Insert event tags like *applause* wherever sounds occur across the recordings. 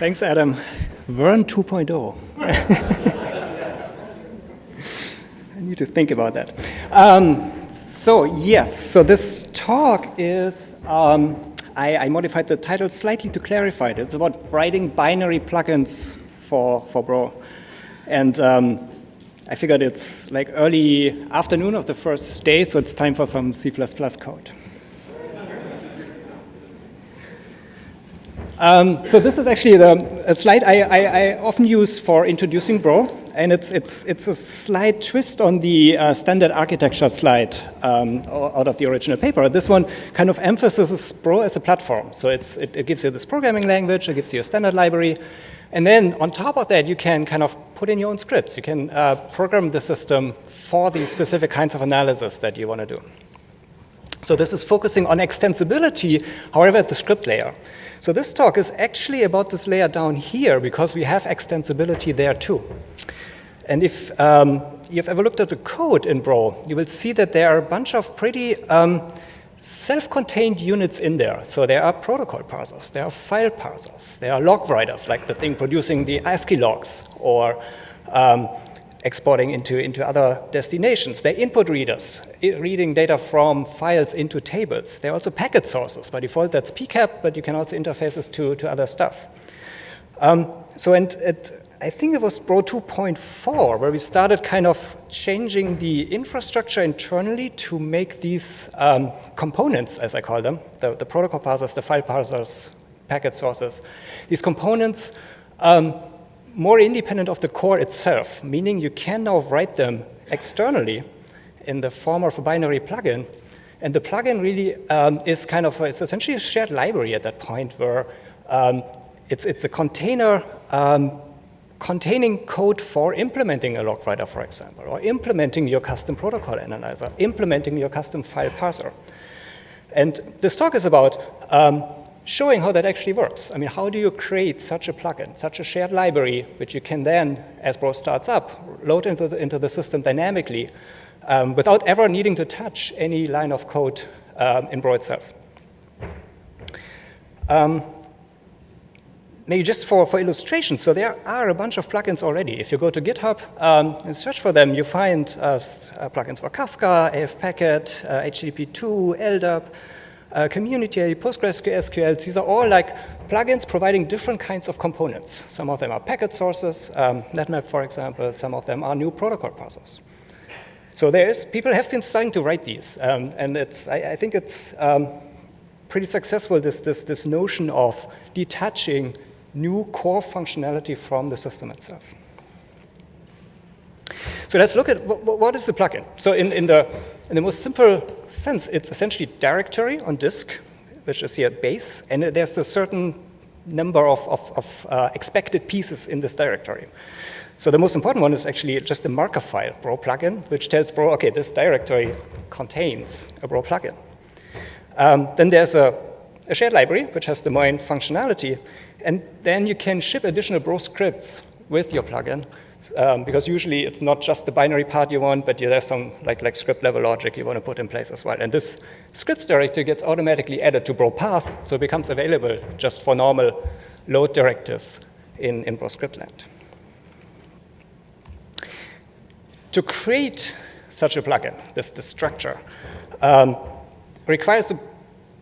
Thanks, Adam. Vern 2.0. *laughs* I need to think about that. Um, so yes, so this talk is, um, I, I, modified the title slightly to clarify it. It's about writing binary plugins for, for Bro. And um, I figured it's like early afternoon of the first day, so it's time for some C++ code. Um, so this is actually the, a slide I, I, I, often use for introducing Bro, and it's, it's, it's a slight twist on the uh, standard architecture slide um, out of the original paper. This one kind of emphasizes Bro as a platform. So it, it gives you this programming language, it gives you a standard library, and then on top of that, you can kind of put in your own scripts. You can uh, program the system for the specific kinds of analysis that you want to do. So this is focusing on extensibility, however, at the script layer. So this talk is actually about this layer down here because we have extensibility there too. And if um, you've ever looked at the code in Bro, you will see that there are a bunch of pretty um, self-contained units in there. So there are protocol parsers, there are file parsers, there are log writers, like the thing producing the ASCII logs, or um, exporting into, into other destinations. They're input readers, reading data from files into tables. They're also packet sources. By default, that's PCAP, but you can also interfaces to, to other stuff. Um, so and it, I think it was Bro 2.4 where we started kind of changing the infrastructure internally to make these um, components, as I call them, the, the, protocol parsers, the file parsers, packet sources, these components um, more independent of the core itself, meaning you can now write them externally in the form of a binary plugin. And the plugin really um, is kind of, a, it's essentially a shared library at that point where um, it's, it's a container um, containing code for implementing a log writer, for example, or implementing your custom protocol analyzer, implementing your custom file parser. And this talk is about um, showing how that actually works. I mean, how do you create such a plugin, such a shared library, which you can then, as Bro starts up, load into the, into the system dynamically um, without ever needing to touch any line of code um, in Bro itself. Um, maybe just for, for illustration, so there are a bunch of plugins already. If you go to GitHub um, and search for them, you find uh, uh plugins for Kafka, AF uh, HTTP2, LDAP, uh, community, PostgreSQL, these are all like plugins providing different kinds of components. Some of them are packet sources, um, NetMap, for example. Some of them are new protocol parsers. So there is, people have been starting to write these, um, and it's, I, I think it's um, pretty successful, this, this, this notion of detaching new core functionality from the system itself. So let's look at what, what is the plugin. So in, in the in the most simple sense, it's essentially directory on disk, which is here base, and there's a certain number of, of, of uh, expected pieces in this directory. So the most important one is actually just the marker file, Bro plugin, which tells Bro, okay, this directory contains a Bro plugin. Um, then there's a, a, shared library, which has the main functionality, and then you can ship additional Bro scripts with your plugin um, because usually it's not just the binary part you want, but you there's some like, like script level logic you want to put in place as well. And this scripts directory gets automatically added to Bro path, so it becomes available just for normal load directives in, in Bro script land. To create such a plugin, this, this structure, um, requires a,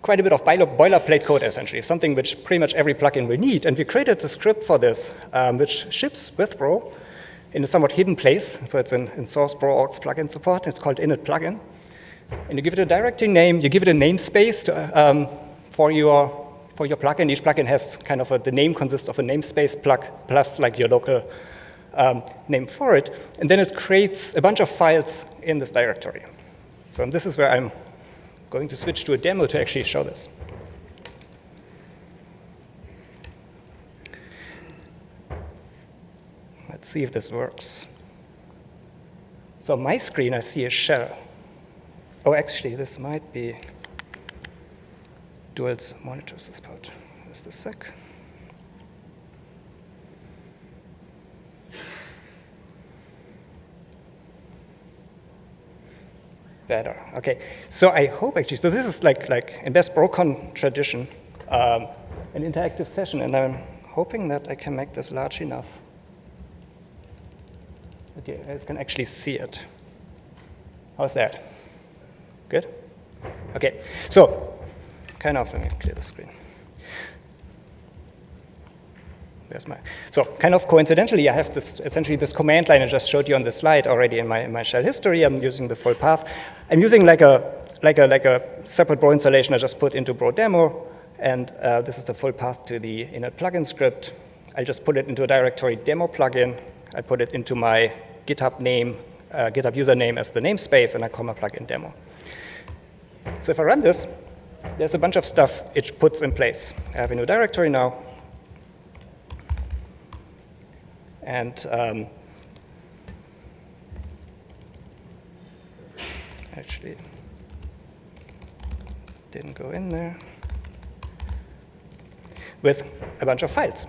quite a bit of boilerplate code, essentially, something which pretty much every plugin will need. And we created a script for this, um, which ships with Bro, in a somewhat hidden place. So it's in, in source orgs plugin support. It's called init plugin. And you give it a directory name. You give it a namespace to, um, for your for your plugin. Each plugin has kind of a, the name consists of a namespace plug plus like your local um, name for it. And then it creates a bunch of files in this directory. So this is where I'm going to switch to a demo to actually show this. Let's see if this works. So on my screen, I see a shell. Oh, actually, this might be Dual's monitor support. Just a sec. Better. Okay. So I hope actually. So this is like like in best BroCon tradition, um, an interactive session, and I'm hoping that I can make this large enough that you guys can actually see it. How's that? Good? Okay, so kind of, let me clear the screen. There's my, so kind of coincidentally, I have this, essentially this command line I just showed you on the slide already in my, in my shell history. I'm using the full path. I'm using like a, like a, like a separate Bro installation I just put into Bro demo. And uh, this is the full path to the init plugin script. I just put it into a directory demo plugin. I put it into my GitHub name, uh, GitHub username as the namespace, and I call my plugin demo. So if I run this, there's a bunch of stuff it puts in place. I have a new directory now. And um, actually didn't go in there with a bunch of files.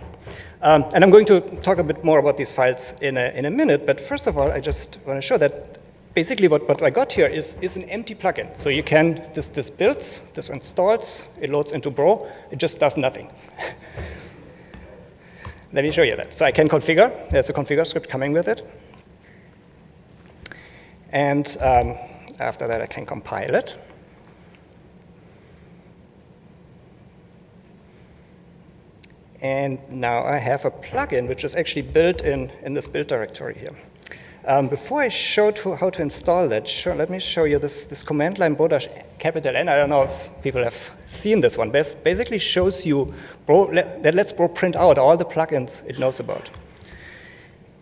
Um, and I'm going to talk a bit more about these files in a, in a minute, but first of all, I just want to show that basically what, what I got here is, is an empty plugin. So you can, this, this builds, this installs, it loads into Bro, it just does nothing. *laughs* Let me show you that. So I can configure, there's a configure script coming with it. And um, after that, I can compile it. And now I have a plugin which is actually built in, in this build directory here. Um, before I show to how to install that, let me show you this, this command line bro capital N. I don't know if people have seen this one. Bas basically shows you bro, that lets Bro print out all the plugins it knows about.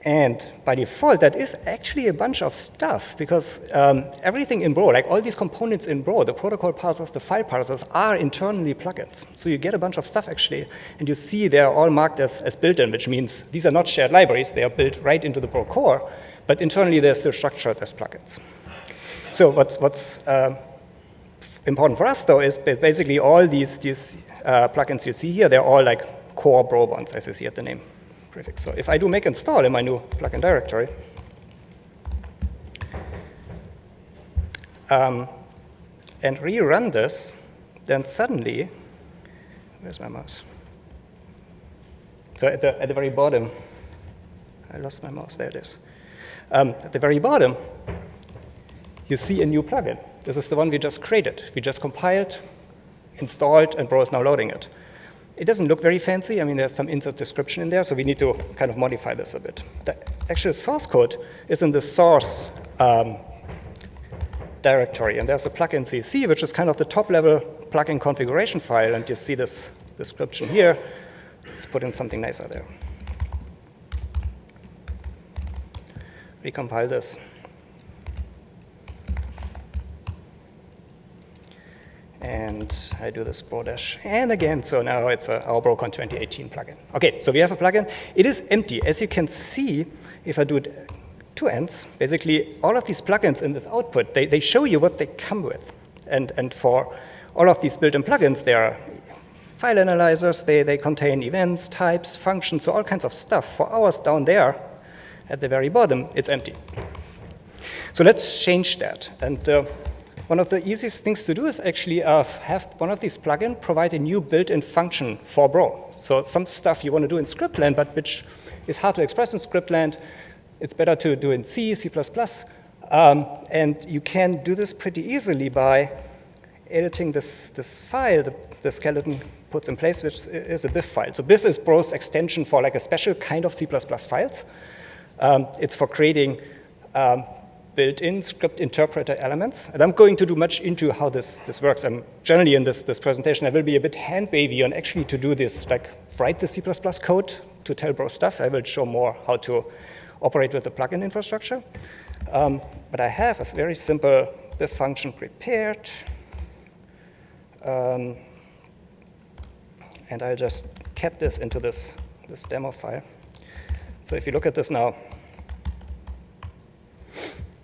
And by default, that is actually a bunch of stuff because um, everything in Bro, like all these components in Bro, the protocol parsers, the file parsers, are internally plugins. So you get a bunch of stuff actually, and you see they're all marked as, as built-in, which means these are not shared libraries, they are built right into the Bro core, but internally they're still structured as plugins. So what's, what's uh, important for us though is basically all these, these uh, plugins you see here, they're all like core Bro ones, as you see at the name prefix. So if I do make install in my new plugin directory, um, and rerun this, then suddenly, where's my mouse? So at the, at the very bottom, I lost my mouse, there it is. Um, at the very bottom, you see a new plugin. This is the one we just created. We just compiled, installed, and Bro is now loading it. It doesn't look very fancy. I mean, there's some insert description in there, so we need to kind of modify this a bit. The actual source code is in the source um, directory, and there's a plugin CC, which is kind of the top-level plugin configuration file, and you see this description here. Let's put in something nicer there. Recompile this. and I do this. And again, so now it's a, our BroCon 2018 plugin. Okay, so we have a plugin. It is empty. As you can see, if I do it two ends, basically all of these plugins in this output, they, they show you what they come with. And, and for all of these built-in plugins, they are file analyzers, they, they contain events, types, functions, so all kinds of stuff. For ours down there, at the very bottom, it's empty. So let's change that. And uh, one of the easiest things to do is actually uh, have one of these plugins provide a new built-in function for Bro. So some stuff you want to do in scriptland, but which is hard to express in scriptland. It's better to do in C, C++. Um, and you can do this pretty easily by editing this, this file the, the skeleton puts in place, which is a BIF file. So BIF is Bro's extension for like a special kind of C++ files. Um, it's for creating um, built-in script interpreter elements. And I'm going to do much into how this, this works. And generally in this, this presentation, I will be a bit hand-wavy on actually to do this, like write the C++ code to tell Bro stuff. I will show more how to operate with the plugin infrastructure. Um, but I have a very simple BIF function prepared. Um, and I'll just cat this into this, this demo file. So if you look at this now,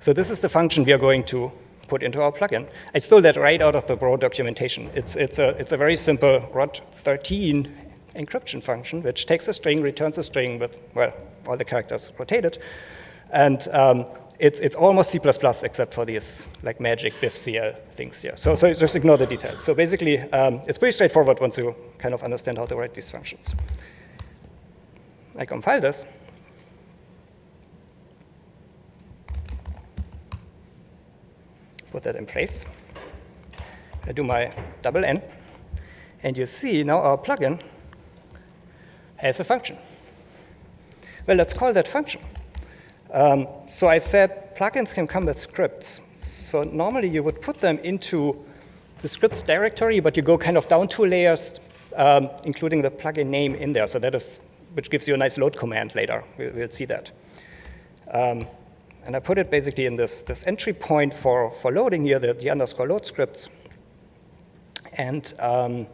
so this is the function we are going to put into our plugin. I stole that right out of the Bro documentation. It's, it's, a, it's a very simple ROT13 encryption function, which takes a string, returns a string with, well, all the characters rotated. And um, it's, it's almost C++ except for these like magic BIFCL things here. So, so just ignore the details. So basically, um, it's pretty straightforward once you kind of understand how to write these functions. I compile this. Put that in place. I do my double N. And you see now our plugin has a function. Well, let's call that function. Um, so I said plugins can come with scripts. So normally you would put them into the scripts directory, but you go kind of down two layers, um, including the plugin name in there. So that is, which gives you a nice load command later. We'll, we'll see that. Um, and I put it basically in this, this entry point for, for loading here, the, the underscore load scripts. And um,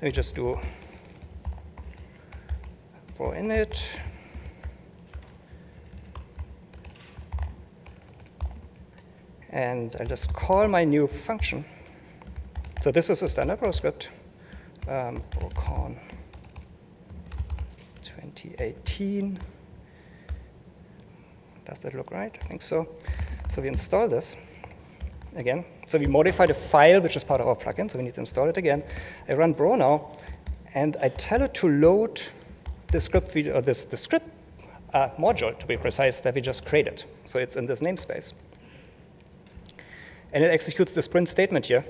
let me just do bro init. And I just call my new function. So this is a standard bro script, um, BroCon 2018. Does that look right? I think so. So we install this again. So we modify the file, which is part of our plugin, so we need to install it again. I run bro now, and I tell it to load the script, video, or this, the script uh, module, to be precise, that we just created. So it's in this namespace. And it executes the print statement here.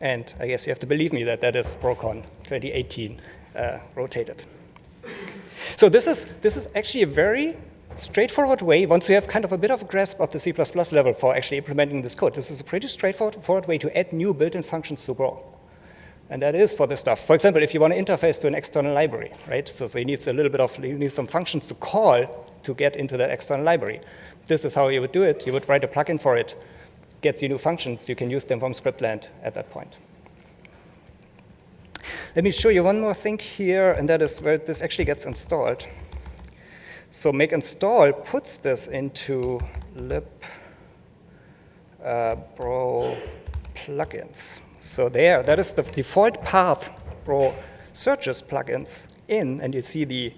And I guess you have to believe me that that is BroCon 2018 uh, rotated. So this is, this is actually a very straightforward way, once you have kind of a bit of a grasp of the C++ level for actually implementing this code, this is a pretty straightforward way to add new built-in functions to Bro. And that is for this stuff. For example, if you want to interface to an external library, right? So, so you need a little bit of, you need some functions to call to get into that external library. This is how you would do it. You would write a plugin for it, gets you new functions. You can use them from scriptland at that point. Let me show you one more thing here, and that is where this actually gets installed. So make install puts this into lib uh, bro plugins. So there, that is the default path bro searches plugins in, and you see the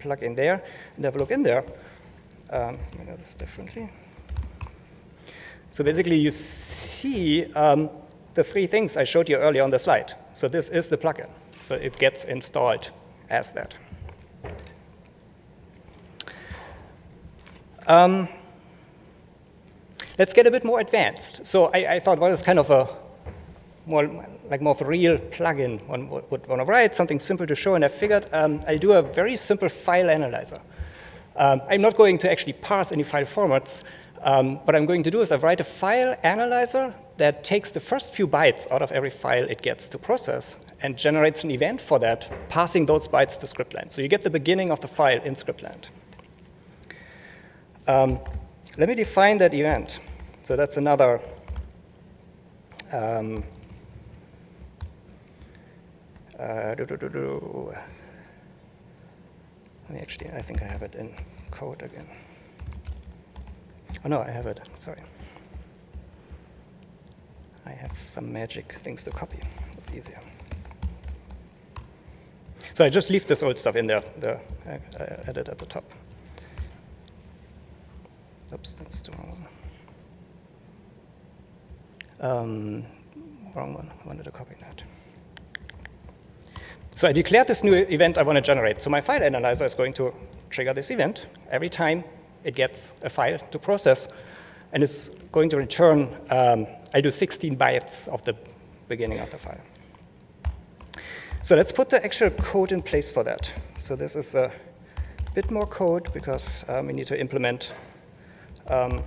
plugin there, and have a look in there. Um, me do this differently. So basically, you see um, the three things I showed you earlier on the slide. So this is the plugin. So it gets installed as that. Um, let's get a bit more advanced. So I, I thought, well, kind of a more like more of a real plugin one would, would want to write, something simple to show, and I figured um, I'll do a very simple file analyzer. Um, I'm not going to actually parse any file formats. Um, what I'm going to do is I write a file analyzer that takes the first few bytes out of every file it gets to process and generates an event for that, passing those bytes to scriptland. So you get the beginning of the file in scriptland. Um, let me define that event. So that's another um, uh, Let me actually, I think I have it in code again. Oh no, I have it, sorry. I have some magic things to copy. It's easier. So I just leave this old stuff in there, the uh, edit at the top. Oops, that's the wrong one. Um, wrong one. I wanted to copy that. So I declared this new event I want to generate. So my file analyzer is going to trigger this event every time it gets a file to process. And it's going to return, um, I do 16 bytes of the beginning of the file. So let's put the actual code in place for that. So this is a bit more code because um, we need to implement um,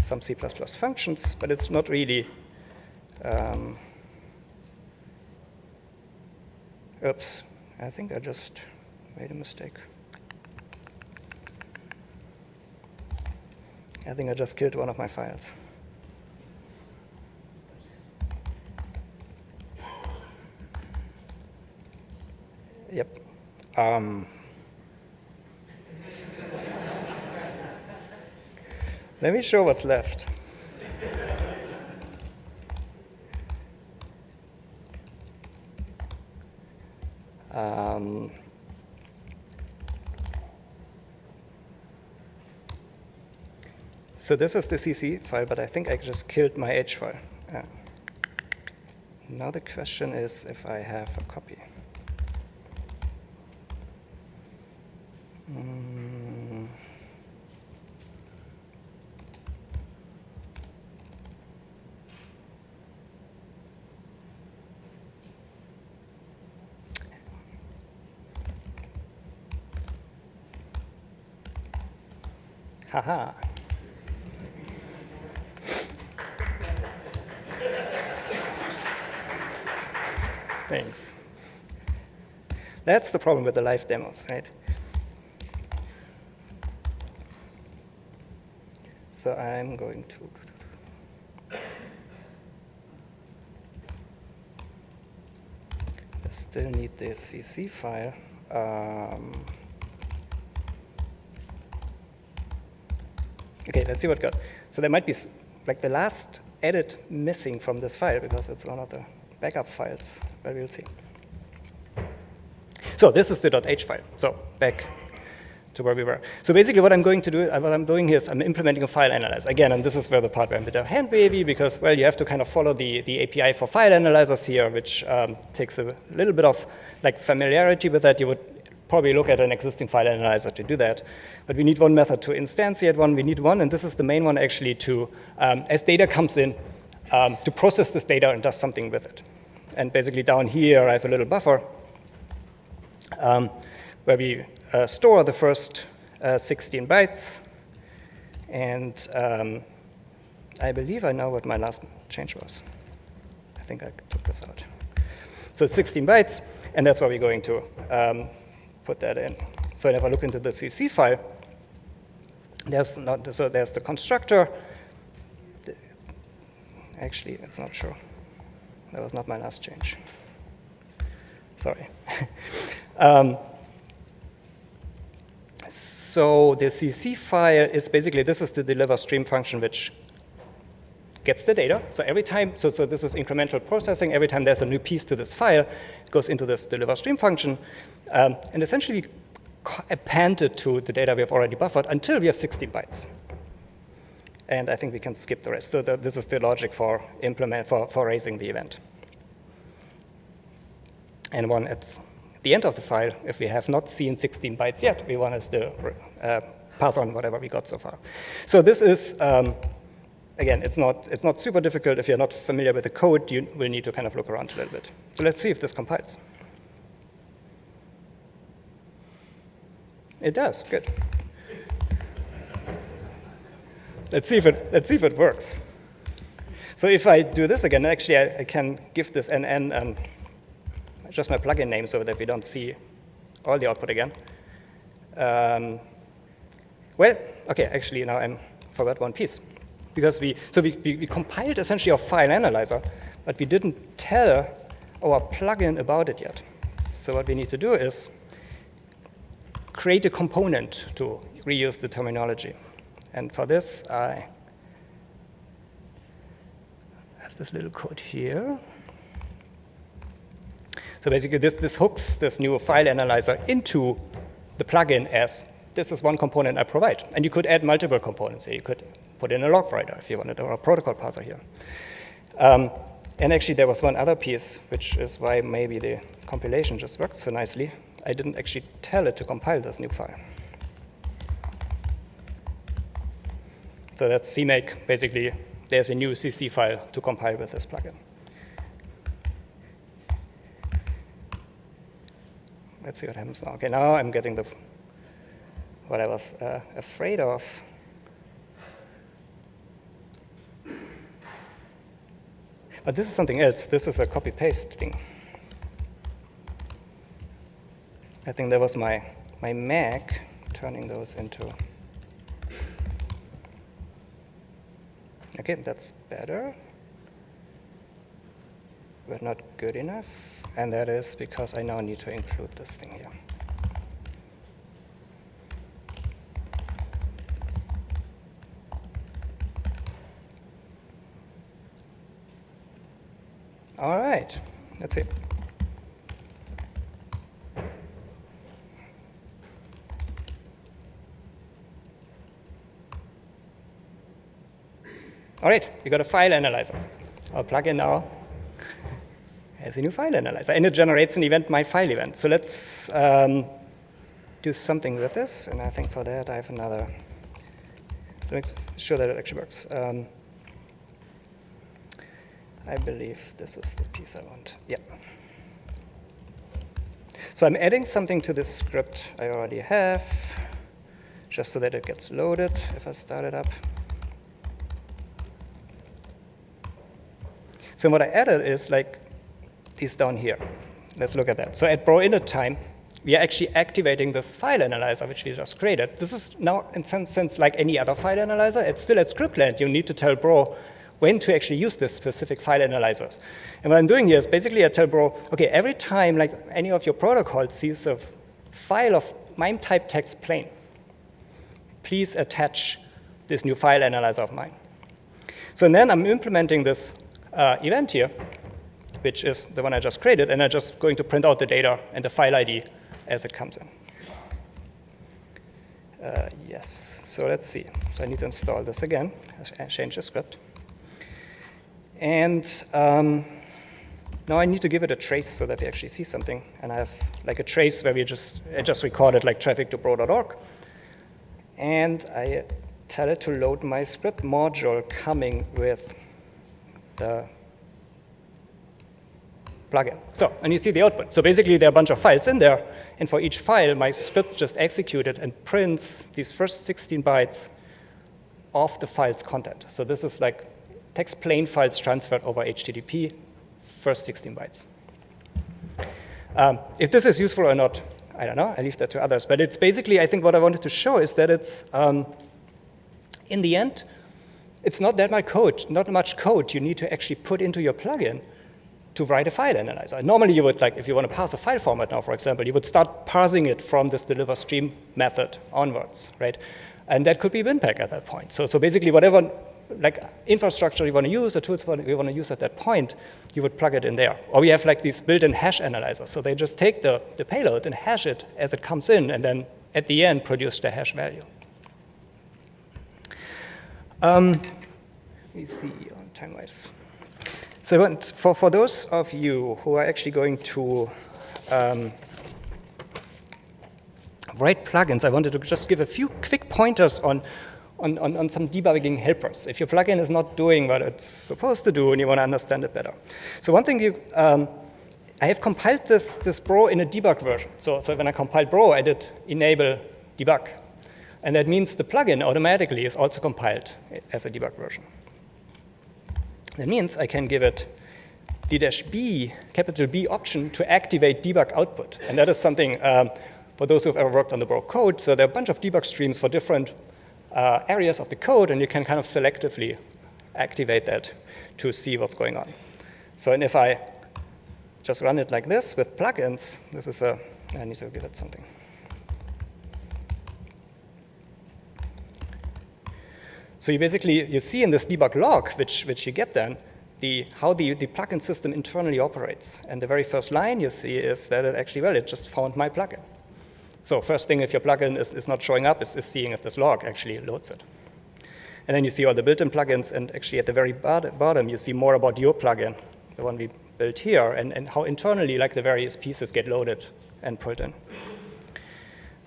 some C++ functions, but it's not really, um, oops, I think I just made a mistake. I think I just killed one of my files. Yep. Um, Let me show what's left. Um, so this is the CC file, but I think I just killed my H file. Yeah. Now the question is if I have a copy. Mm. Haha. Thanks. That's the problem with the live demos, right? So I'm going to. I still need the CC file. Um, okay, let's see what got. So there might be like the last edit missing from this file because it's one of the backup files, but we'll see. So this is the .h file. So back to where we were. So basically what I'm going to do, uh, what I'm doing here is I'm implementing a file analyzer. Again, and this is where the part where I'm a bit hand wavy because, well, you have to kind of follow the, the API for file analyzers here, which um, takes a little bit of like familiarity with that. You would probably look at an existing file analyzer to do that. But we need one method to instantiate one. We need one, and this is the main one actually to, um, as data comes in, um, to process this data and does something with it. And basically down here, I have a little buffer um, where we uh, store the first uh, 16 bytes. And um, I believe I know what my last change was. I think I took this out. So 16 bytes, and that's what we're going to um, put that in. So if I look into the CC file, there's not so there's the constructor. Actually, it's not sure. That was not my last change. Sorry. *laughs* um, so the CC file is basically, this is the deliver stream function which gets the data. So every time, so, so this is incremental processing. Every time there's a new piece to this file, it goes into this deliver stream function. Um, and essentially we append it to the data we have already buffered until we have 16 bytes. And I think we can skip the rest. So the, this is the logic for implement for, for raising the event. And one at the end of the file, if we have not seen 16 bytes yet, we want to still uh, pass on whatever we got so far. So this is, um, again, it's not, it's not super difficult. If you're not familiar with the code, you will need to kind of look around a little bit. So let's see if this compiles. It does, good. Let's see if it, let's see if it works. So if I do this again, actually I, I can give this NN um, just my plugin name so that we don't see all the output again. Um, well, okay, actually now I forgot one piece. Because we, so we, we, we compiled essentially our file analyzer, but we didn't tell our plugin about it yet. So what we need to do is create a component to reuse the terminology. And for this, I have this little code here. So basically, this, this hooks this new file analyzer into the plugin as this is one component I provide. And you could add multiple components. Here. You could put in a log writer if you wanted, or a protocol parser here. Um, and actually, there was one other piece, which is why maybe the compilation just worked so nicely. I didn't actually tell it to compile this new file. So that's CMake. Basically, there's a new CC file to compile with this plugin. Let's see what happens now. Okay, now I'm getting the what I was uh, afraid of. But this is something else. This is a copy-paste thing. I think that was my, my Mac turning those into. Okay, that's better, but not good enough. And that is because I now need to include this thing here. All right, that's it. All right, we got a file analyzer. I'll plug in now as a new file analyzer. And it generates an event, my file event. So let's um, do something with this, and I think for that I have another, to make sure that it actually works. Um, I believe this is the piece I want. Yeah. So I'm adding something to this script I already have, just so that it gets loaded if I start it up. So what I added is like these down here. Let's look at that. So at bro init time, we are actually activating this file analyzer, which we just created. This is now, in some sense, like any other file analyzer. It's still at scriptland. You need to tell bro when to actually use this specific file analyzers. And what I'm doing here is basically I tell bro, okay, every time like any of your protocols sees a file of MIME type text plain, please attach this new file analyzer of mine. So then I'm implementing this uh, event here, which is the one I just created, and I'm just going to print out the data and the file ID as it comes in. Uh, yes, so let's see. So I need to install this again, change the script. And um, now I need to give it a trace so that we actually see something. And I have like a trace where we just, I just recorded like traffic to bro.org. And I tell it to load my script module coming with the plugin. So, and you see the output. So basically there are a bunch of files in there. And for each file, my script just executed and prints these first 16 bytes of the file's content. So this is like text plain files transferred over HTTP, first 16 bytes. Um, if this is useful or not, I don't know. I leave that to others. But it's basically, I think what I wanted to show is that it's, um, in the end, it's not that much code, not much code you need to actually put into your plugin to write a file analyzer. Normally you would, like, if you want to parse a file format now, for example, you would start parsing it from this deliver stream method onwards, right? And that could be BinPAC at that point. So, so basically whatever like infrastructure you want to use, or tools you want to use at that point, you would plug it in there. Or we have like these built-in hash analyzers. So they just take the, the payload and hash it as it comes in, and then at the end produce the hash value. Um, let me see on time-wise. So for, for those of you who are actually going to um, write plugins, I wanted to just give a few quick pointers on on, on, on, some debugging helpers if your plugin is not doing what it's supposed to do and you want to understand it better. So one thing you, um, I have compiled this, this Bro in a debug version. So, so when I compiled Bro, I did enable debug. And that means the plugin automatically is also compiled as a debug version. That means I can give it the dash B, capital B option to activate debug output. And that is something um, for those who have ever worked on the Bro code. So there are a bunch of debug streams for different uh, areas of the code, and you can kind of selectively activate that to see what's going on. So and if I just run it like this with plugins, this is a, I need to give it something. So you basically, you see in this debug log, which, which you get then, the, how the, the plugin system internally operates. And the very first line you see is that it actually, well, it just found my plugin. So first thing, if your plugin is, is not showing up, is, is seeing if this log actually loads it. And then you see all the built-in plugins, and actually at the very bottom, you see more about your plugin, the one we built here, and, and how internally like the various pieces get loaded and pulled in.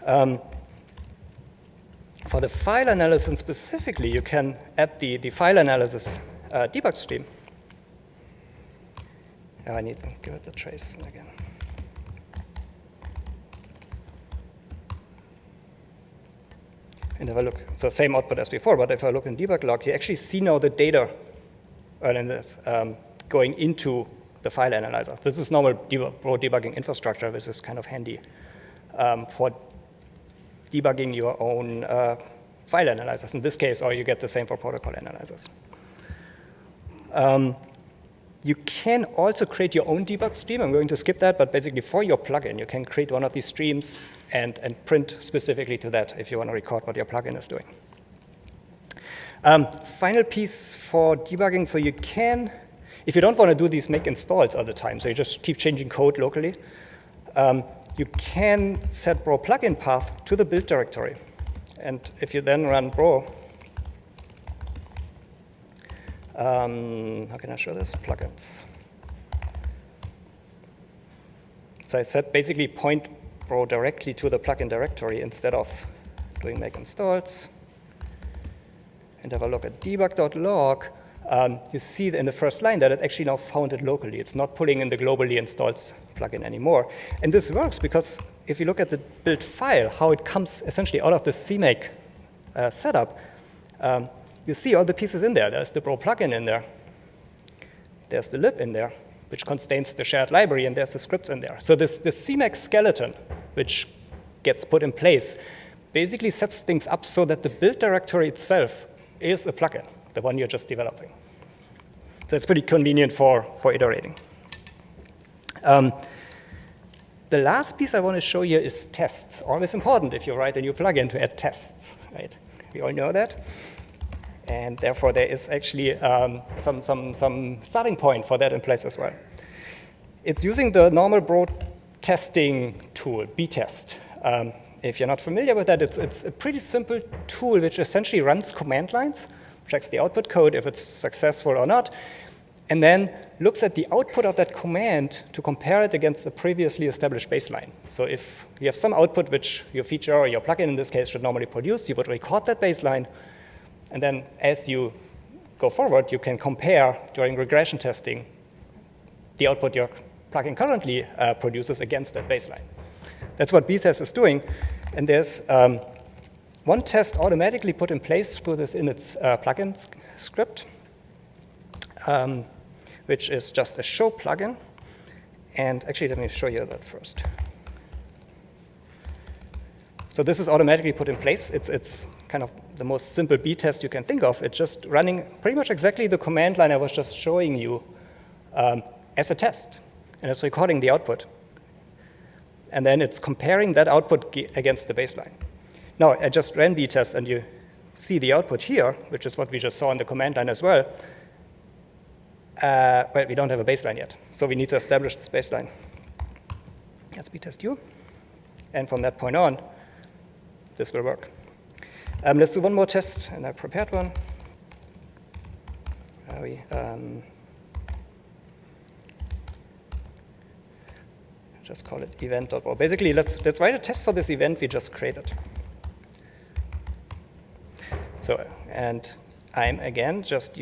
Um, for the file analysis specifically, you can add the, the file analysis uh, debug stream. Oh, I need to give it the trace again. And if I look, so same output as before, but if I look in debug log, you actually see now the data um, going into the file analyzer. This is normal debug, debugging infrastructure, which is kind of handy um, for debugging your own uh, file analyzers. In this case, or you get the same for protocol analyzers. Um, you can also create your own debug stream. I'm going to skip that, but basically for your plugin, you can create one of these streams and, and print specifically to that if you want to record what your plugin is doing. Um, final piece for debugging, so you can, if you don't want to do these make installs all the time, so you just keep changing code locally, um, you can set bro plugin path to the build directory. And if you then run bro um, how can I show this? Plugins. So I said basically point Bro directly to the plugin directory instead of doing make installs, and have a look at debug.log, um, you see in the first line that it actually now found it locally. It's not pulling in the globally installed plugin anymore. And this works because if you look at the build file, how it comes essentially out of the CMake uh, setup, um, you see all the pieces in there. There's the Bro plugin in there. There's the lib in there, which contains the shared library, and there's the scripts in there. So this, this CMake skeleton, which gets put in place, basically sets things up so that the build directory itself is a plugin, the one you're just developing. So it's pretty convenient for, for iterating. Um, the last piece I want to show you is tests. Always important if you write a new plugin to add tests, right? We all know that. And therefore, there is actually um, some, some, some starting point for that in place as well. It's using the normal broad testing tool, btest. Um, if you're not familiar with that, it's, it's a pretty simple tool which essentially runs command lines, checks the output code if it's successful or not, and then looks at the output of that command to compare it against the previously established baseline. So if you have some output which your feature or your plugin in this case should normally produce, you would record that baseline, and then as you go forward, you can compare during regression testing the output your plugin currently uh, produces against that baseline. That's what btest is doing. And there's um, one test automatically put in place through this init uh, plugin script, um, which is just a show plugin. And actually, let me show you that first. So this is automatically put in place. It's, it's kind of the most simple b-test you can think of. It's just running pretty much exactly the command line I was just showing you um, as a test. And it's recording the output and then it's comparing that output against the baseline. Now, I just ran B test, and you see the output here, which is what we just saw in the command line as well. Uh, well, we don't have a baseline yet, so we need to establish this baseline. Let's test u. And from that point on, this will work. Um, let's do one more test, and I prepared one. Are we, um, just call it event.bro. Basically, let's, let's write a test for this event we just created. So, and I'm again just,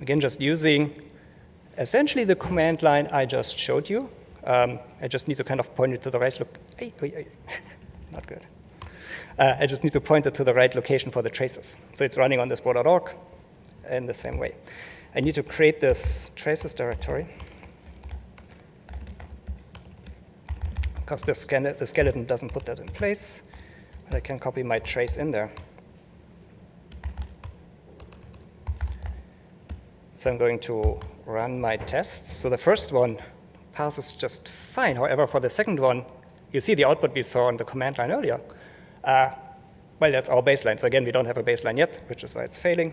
again just using essentially the command line I just showed you. Um, I just need to kind of point it to the right, look, *laughs* not good. Uh, I just need to point it to the right location for the traces. So it's running on this bro.org in the same way. I need to create this traces directory. because the, the skeleton doesn't put that in place. But I can copy my trace in there. So I'm going to run my tests. So the first one passes just fine. However, for the second one, you see the output we saw on the command line earlier. Uh, well, that's our baseline. So again, we don't have a baseline yet, which is why it's failing.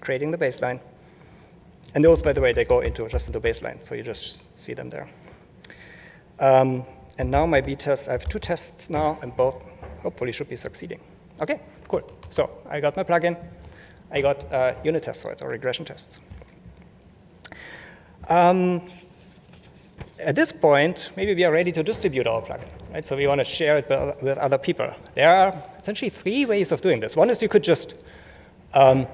Creating the baseline. And those, by the way, they go into just into baseline. So you just see them there. Um, and now my b-test, I have two tests now, and both hopefully should be succeeding. OK, cool. So I got my plugin. I got uh, unit tests, so it's or regression tests. Um, at this point, maybe we are ready to distribute our plugin. Right? So we want to share it with other people. There are essentially three ways of doing this. One is you could just um,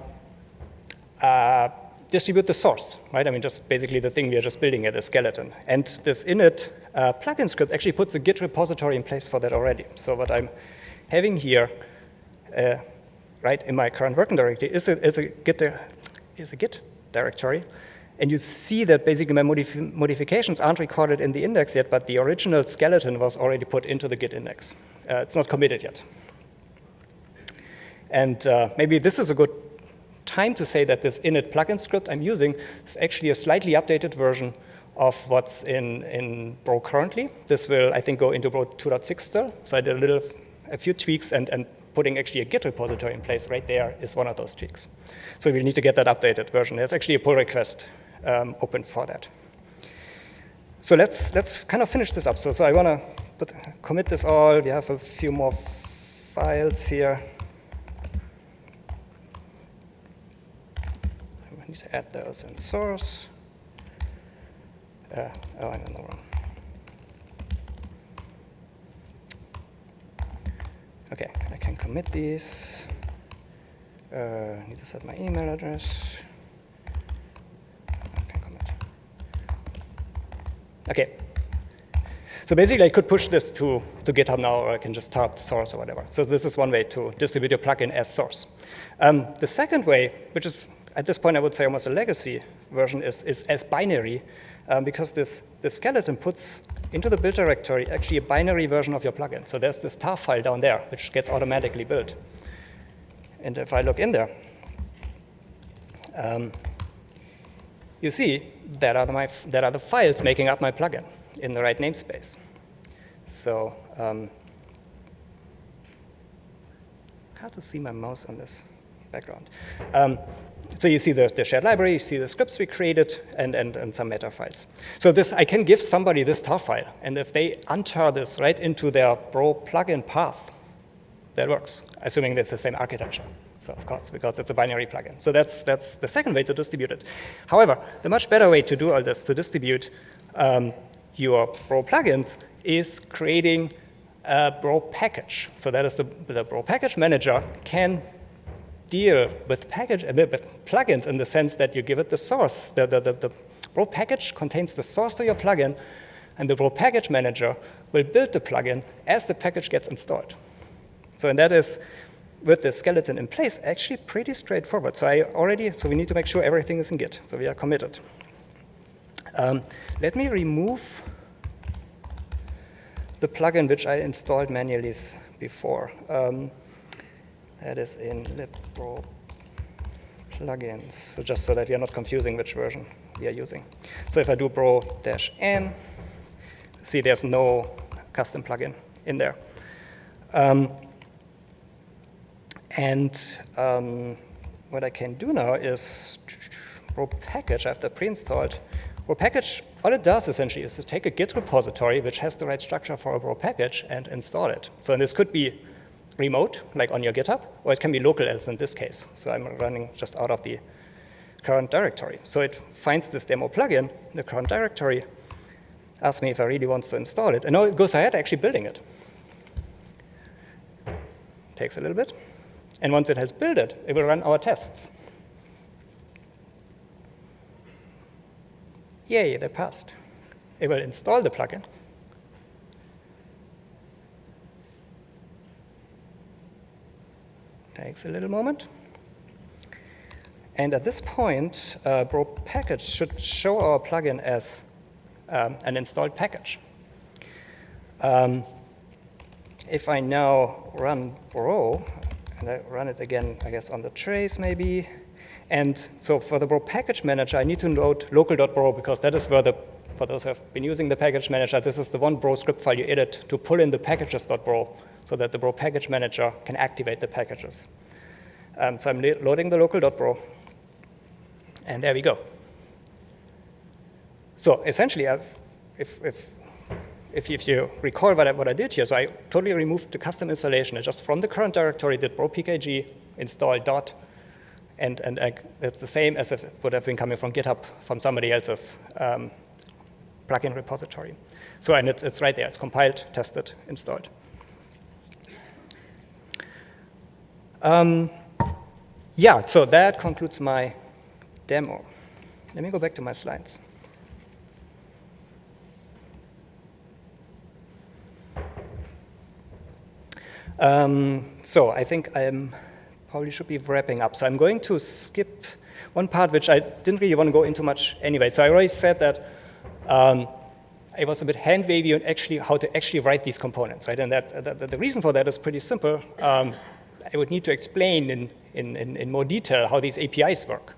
uh, distribute the source, right? I mean, just basically the thing we are just building at a skeleton. And this init uh, plugin script actually puts a Git repository in place for that already. So what I'm having here, uh, right, in my current working directory is a, is a, Git, is a Git directory. And you see that basically my modif modifications aren't recorded in the index yet, but the original skeleton was already put into the Git index. Uh, it's not committed yet. And uh, maybe this is a good time to say that this init plugin script I'm using is actually a slightly updated version of what's in, in Bro currently. This will, I think, go into Bro 2.6 still. So I did a little, a few tweaks, and, and putting actually a Git repository in place right there is one of those tweaks. So we need to get that updated version. There's actually a pull request um, open for that. So let's, let's kind of finish this up. So, so I want to commit this all. We have a few more files here. I need to add those in source. Uh, oh, I'm in the wrong. Okay, I can commit these. Uh, need to set my email address. Okay, commit. Okay. So basically, I could push this to, to GitHub now, or I can just start the source or whatever. So this is one way to distribute your plugin as source. Um, the second way, which is at this point I would say almost a legacy version, is, is as binary, um, because this, this skeleton puts into the build directory actually a binary version of your plugin. So there's this tar file down there, which gets automatically built. And if I look in there, um, you see that are, the, my, that are the files making up my plugin in the right namespace. So um, how to see my mouse on this background? Um, so you see the, the, shared library, you see the scripts we created, and, and, and some meta files. So this, I can give somebody this tar file, and if they untar this right into their Bro plugin path, that works, assuming it's the same architecture. So of course, because it's a binary plugin. So that's, that's the second way to distribute it. However, the much better way to do all this, to distribute um, your Bro plugins, is creating a Bro package. So that is the, the Bro package manager can deal with, package, uh, with plugins in the sense that you give it the source. The, the, the, the Bro package contains the source to your plugin, and the Bro package manager will build the plugin as the package gets installed. So and that is, with the skeleton in place, actually pretty straightforward. So I already, so we need to make sure everything is in Git. So we are committed. Um, let me remove the plugin which I installed manually before. Um, that is in libpro plugins, so just so that we are not confusing which version we are using. So if I do bro-n, see there's no custom plugin in there. Um, and um, what I can do now is bro package after pre-installed. Bro package, all it does essentially is to take a Git repository which has the right structure for a bro package and install it. So and this could be remote, like on your GitHub, or it can be local, as in this case. So I'm running just out of the current directory. So it finds this demo plugin, the current directory, asks me if I really want to install it, and now it goes ahead actually building it. Takes a little bit. And once it has built it, it will run our tests. Yay, they passed. It will install the plugin. Takes a little moment. And at this point, uh, Bro package should show our plugin as um, an installed package. Um, if I now run Bro, and I run it again, I guess, on the trace maybe, and so for the Bro package manager, I need to load local.bro because that is where the, for those who have been using the package manager, this is the one Bro script file you edit to pull in the packages.bro so that the Bro package manager can activate the packages. Um, so I'm loading the local.bro, and there we go. So essentially, I've, if, if, if, if, you recall what I, what I did here, so I totally removed the custom installation. I just from the current directory did bro pkg install dot, and, and I, it's the same as if it would have been coming from GitHub from somebody else's um, plugin repository. So and it's, it's right there. It's compiled, tested, installed. Um, yeah, so that concludes my demo. Let me go back to my slides. Um, so I think I probably should be wrapping up. So I'm going to skip one part which I didn't really want to go into much anyway. So I already said that um, I was a bit hand wavy on actually how to actually write these components, right? And that, that the reason for that is pretty simple. Um, I would need to explain in, in, in, in, more detail how these APIs work.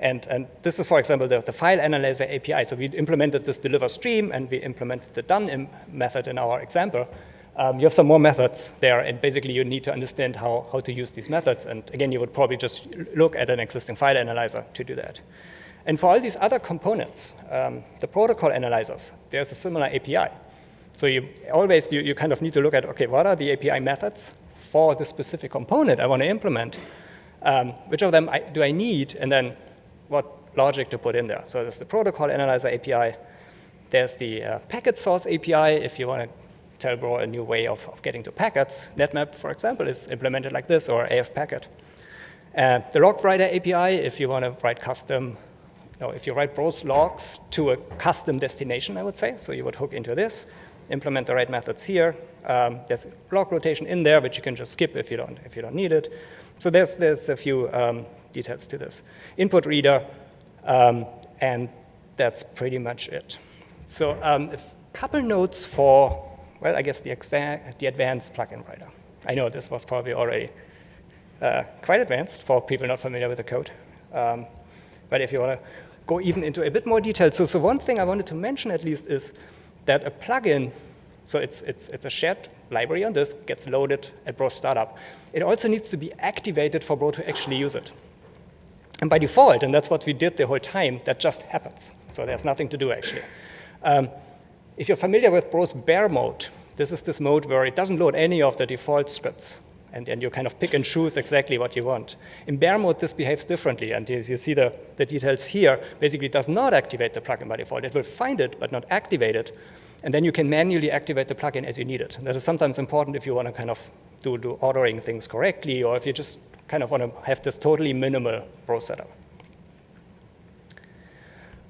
And, and this is, for example, the, the file analyzer API. So we implemented this deliver stream, and we implemented the done method in our example. Um, you have some more methods there, and basically you need to understand how, how to use these methods. And again, you would probably just look at an existing file analyzer to do that. And for all these other components, um, the protocol analyzers, there's a similar API. So you always, you, you kind of need to look at, okay, what are the API methods? For the specific component I want to implement, um, which of them I, do I need, and then what logic to put in there. So there's the protocol analyzer API. There's the uh, packet source API if you want to tell Bro a new way of, of getting to packets. NetMap, for example, is implemented like this, or AF packet. Uh, the log writer API, if you want to write custom, no, if you write Bro's logs to a custom destination, I would say, so you would hook into this, implement the right methods here. Um, there's log rotation in there, which you can just skip if you don't, if you don't need it. So there's, there's a few um, details to this. Input reader, um, and that's pretty much it. So um, a couple notes for, well, I guess the, the advanced plugin writer. I know this was probably already uh, quite advanced for people not familiar with the code. Um, but if you want to go even into a bit more detail, so, so one thing I wanted to mention at least is that a plugin, so it's, it's, it's a shared library on this, gets loaded at Bro Startup. It also needs to be activated for Bro to actually use it. And by default, and that's what we did the whole time, that just happens. So there's nothing to do, actually. Um, if you're familiar with Bro's bare mode, this is this mode where it doesn't load any of the default scripts. And, and you kind of pick and choose exactly what you want. In bare mode, this behaves differently. And you, you see the, the details here. Basically, does not activate the plugin by default. It will find it, but not activate it. And then you can manually activate the plugin as you need it. That is sometimes important if you want to kind of do, do ordering things correctly, or if you just kind of want to have this totally minimal Bro setup.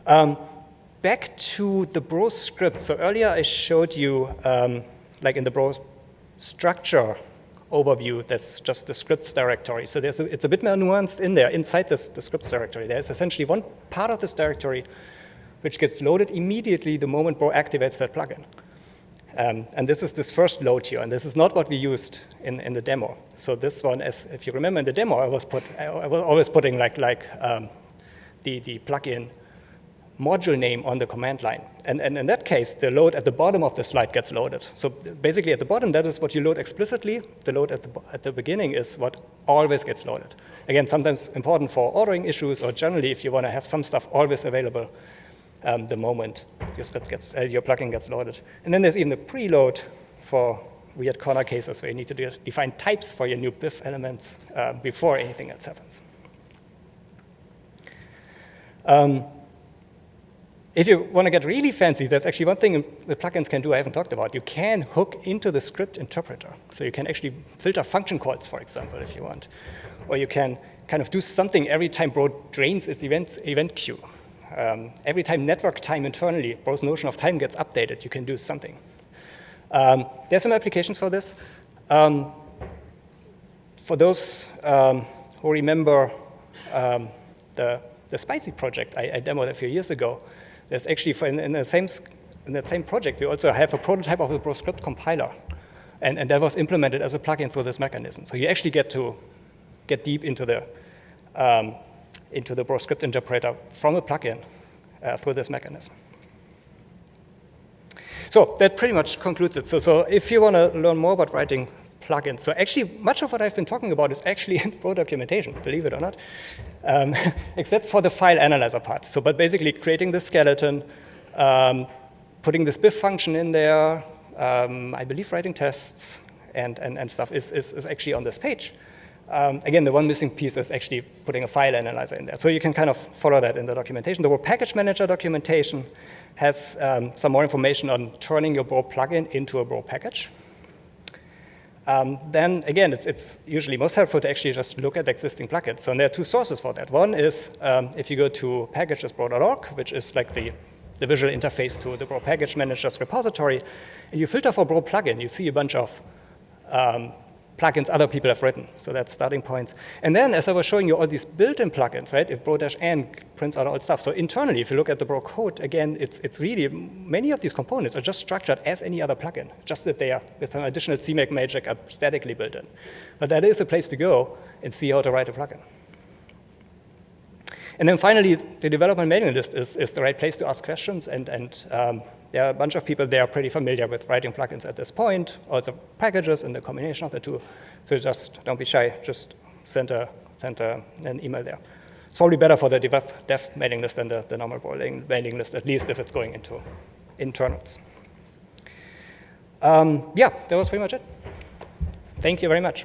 Um, back to the Bro script. So earlier I showed you, um, like in the Bro structure overview, there's just the scripts directory. So there's a, it's a bit more nuanced in there, inside this, the scripts directory. There's essentially one part of this directory which gets loaded immediately the moment Bro activates that plugin. Um, and this is this first load here, and this is not what we used in, in the demo. So this one, as if you remember in the demo, I was, put, I was always putting like, like um, the, the plugin module name on the command line. And, and in that case, the load at the bottom of the slide gets loaded. So basically at the bottom, that is what you load explicitly. The load at the, at the beginning is what always gets loaded. Again, sometimes important for ordering issues or generally if you want to have some stuff always available um, the moment your script gets, uh, your plugin gets loaded. And then there's even a preload for weird corner cases where you need to de define types for your new BIF elements uh, before anything else happens. Um, if you want to get really fancy, there's actually one thing the plugins can do I haven't talked about. You can hook into the script interpreter. So you can actually filter function calls, for example, if you want. Or you can kind of do something every time Bro drains its event, event queue. Um, every time network time internally, Bro's notion of time gets updated, you can do something. Um, there's some applications for this. Um, for those um, who remember um, the, the Spicy project I, I demoed a few years ago, there's actually, in, in, the same, in that same project, we also have a prototype of the Bro script compiler. And, and that was implemented as a plugin through this mechanism. So you actually get to get deep into the, um, into the Bro script interpreter from a plugin uh, through this mechanism. So that pretty much concludes it. So, so if you want to learn more about writing plugins, so actually much of what I've been talking about is actually *laughs* in Bro documentation, believe it or not, um, *laughs* except for the file analyzer part. So, but basically creating the skeleton, um, putting this BIF function in there, um, I believe writing tests and, and, and stuff is, is, is actually on this page. Um, again, the one missing piece is actually putting a file analyzer in there. So you can kind of follow that in the documentation. The Bro package manager documentation has um, some more information on turning your Bro plugin into a Bro package. Um, then again, it's, it's, usually most helpful to actually just look at existing plugins. So there are two sources for that. One is um, if you go to packages.bro.org, which is like the, the visual interface to the Bro package manager's repository, and you filter for Bro plugin, you see a bunch of um, plugins other people have written. So that's starting points. And then, as I was showing you all these built-in plugins, right, if bro-n prints out all stuff. So internally, if you look at the bro code, again, it's, it's really, many of these components are just structured as any other plugin, just that they are, with an additional CMake magic, are statically built in. But that is a place to go and see how to write a plugin. And then finally, the development mailing list is, is the right place to ask questions. And, and um, there are a bunch of people there pretty familiar with writing plugins at this point, also packages and the combination of the two. So just don't be shy, just send, a, send a, an email there. It's probably better for the dev, dev mailing list than the, the normal mailing list, at least if it's going into internals. Um, yeah, that was pretty much it. Thank you very much.